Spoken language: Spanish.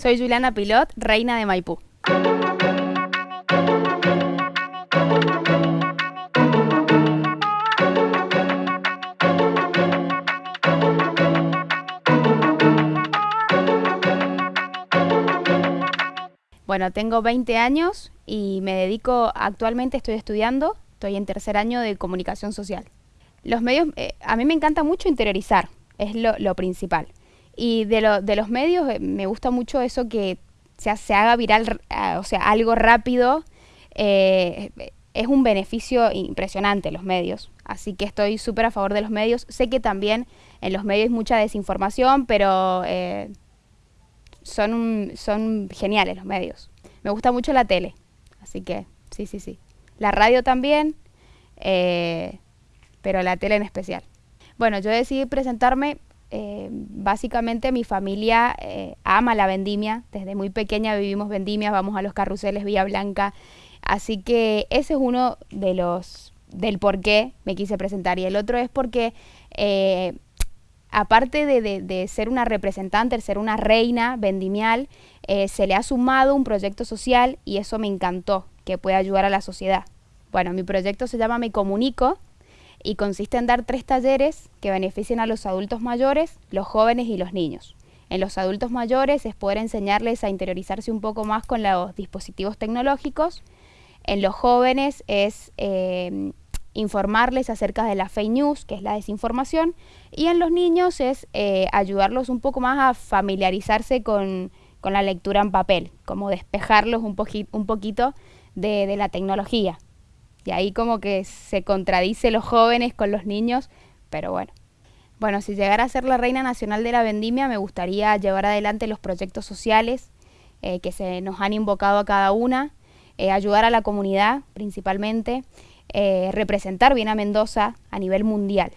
Soy Juliana Pilot, reina de Maipú. Bueno, tengo 20 años y me dedico, actualmente estoy estudiando, estoy en tercer año de comunicación social. Los medios, eh, a mí me encanta mucho interiorizar, es lo, principal. Y de, los medios eh, me gusta mucho eso que se, se haga viral, eh, o sea, algo rápido. es un beneficio impresionante los medios. Así que estoy súper a favor de los medios. Sé que también en los medios hay mucha desinformación, pero son, son geniales los medios. Me gusta mucho la tele, así que sí, sí, sí. La radio también, eh, pero la tele en especial. Bueno, yo decidí presentarme, eh, básicamente mi familia eh, ama la vendimia, desde muy pequeña vivimos vendimias, vamos a los carruseles Villa Blanca, así que ese es uno de los del por qué me quise presentar. Y el otro es porque aparte de, ser una representante, de ser una reina vendimial, eh, se le ha sumado un proyecto social y eso me encantó, que puede ayudar a la sociedad. Bueno, mi proyecto se llama Me Comunico y consiste en dar tres talleres que beneficien a los adultos mayores, los jóvenes y los niños. En los adultos mayores es poder enseñarles a interiorizarse un poco más con los dispositivos tecnológicos. En los jóvenes es eh, informarles acerca de la fake news, que es la desinformación, y en los niños es eh, ayudarlos un poco más a familiarizarse con, la lectura en papel, como despejarlos un poquito de, la tecnología. Y ahí como que se contradice los jóvenes con los niños, pero bueno. Bueno, si llegara a ser la reina nacional de la vendimia, me gustaría llevar adelante los proyectos sociales eh, que se nos han invocado a cada una, eh, ayudar a la comunidad principalmente, representar bien a Mendoza a nivel mundial.